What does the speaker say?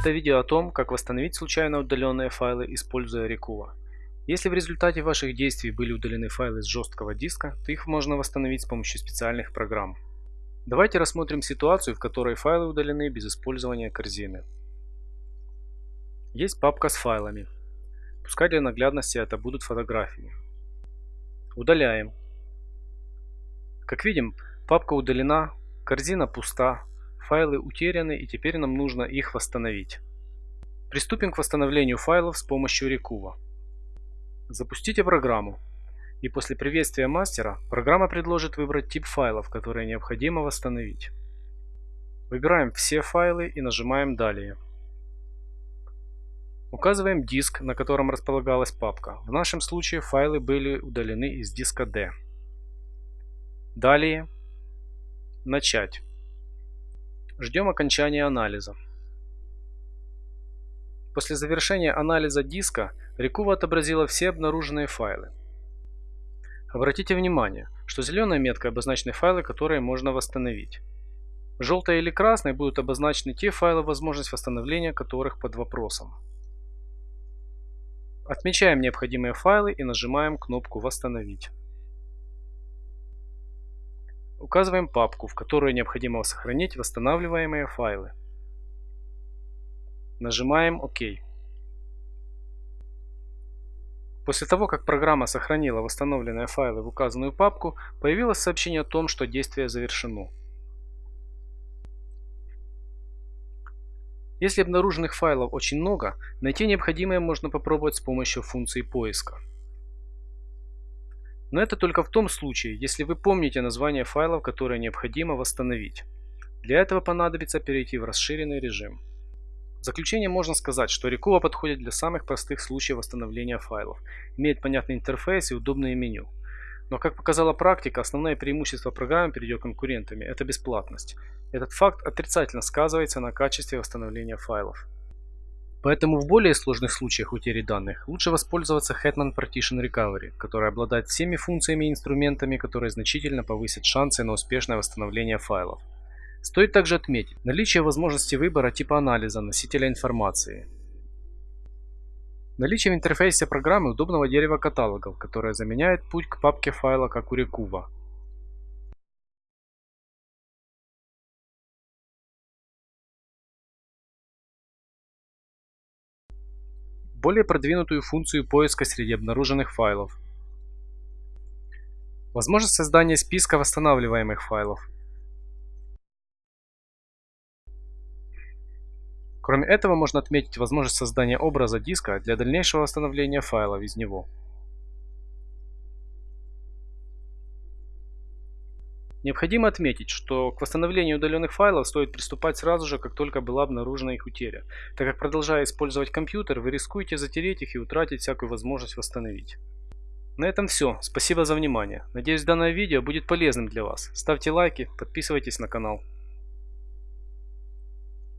Это видео о том, как восстановить случайно удаленные файлы, используя Rekuva. Если в результате ваших действий были удалены файлы с жесткого диска, то их можно восстановить с помощью специальных программ. Давайте рассмотрим ситуацию, в которой файлы удалены без использования корзины. Есть папка с файлами. Пускай для наглядности это будут фотографии. Удаляем. Как видим, папка удалена, корзина пуста, Файлы утеряны и теперь нам нужно их восстановить. Приступим к восстановлению файлов с помощью Rekuva. Запустите программу. И после приветствия мастера программа предложит выбрать тип файлов, которые необходимо восстановить. Выбираем все файлы и нажимаем «Далее». Указываем диск, на котором располагалась папка. В нашем случае файлы были удалены из диска D. Далее. Начать. Ждем окончания анализа. После завершения анализа диска Рекува отобразила все обнаруженные файлы. Обратите внимание, что зеленой меткой обозначены файлы, которые можно восстановить. Желтой или красной будут обозначены те файлы, возможность восстановления которых под вопросом. Отмечаем необходимые файлы и нажимаем кнопку «Восстановить». Указываем папку, в которую необходимо сохранить восстанавливаемые файлы. Нажимаем ОК. После того, как программа сохранила восстановленные файлы в указанную папку, появилось сообщение о том, что действие завершено. Если обнаруженных файлов очень много, найти необходимое можно попробовать с помощью функции поиска. Но это только в том случае, если вы помните название файлов, которые необходимо восстановить. Для этого понадобится перейти в расширенный режим. В заключение можно сказать, что Rekuva подходит для самых простых случаев восстановления файлов, имеет понятный интерфейс и удобное меню. Но как показала практика, основное преимущество программы перед ее конкурентами – это бесплатность. Этот факт отрицательно сказывается на качестве восстановления файлов. Поэтому в более сложных случаях утери данных лучше воспользоваться Hetman Partition Recovery, который обладает всеми функциями и инструментами, которые значительно повысят шансы на успешное восстановление файлов. Стоит также отметить наличие возможности выбора типа анализа носителя информации. Наличие в интерфейсе программы удобного дерева каталогов, которое заменяет путь к папке файла как у Rekuva. Более продвинутую функцию поиска среди обнаруженных файлов. Возможность создания списка восстанавливаемых файлов. Кроме этого можно отметить возможность создания образа диска для дальнейшего восстановления файлов из него. Необходимо отметить, что к восстановлению удаленных файлов стоит приступать сразу же, как только была обнаружена их утеря, так как продолжая использовать компьютер, вы рискуете затереть их и утратить всякую возможность восстановить. На этом все. Спасибо за внимание. Надеюсь данное видео будет полезным для вас. Ставьте лайки, подписывайтесь на канал.